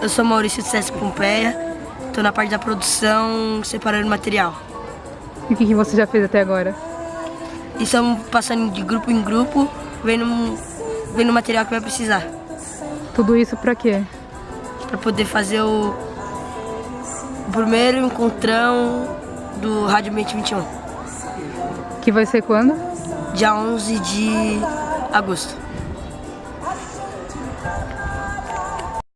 Eu sou Maurício de Sesc Pompeia, estou na parte da produção, separando material. E o que, que você já fez até agora? Estamos é passando de grupo em grupo, vendo, vendo o material que vai precisar. Tudo isso para quê? Para poder fazer o, o primeiro encontrão do Rádio Mente 21. Que vai ser quando? Dia 11 de agosto.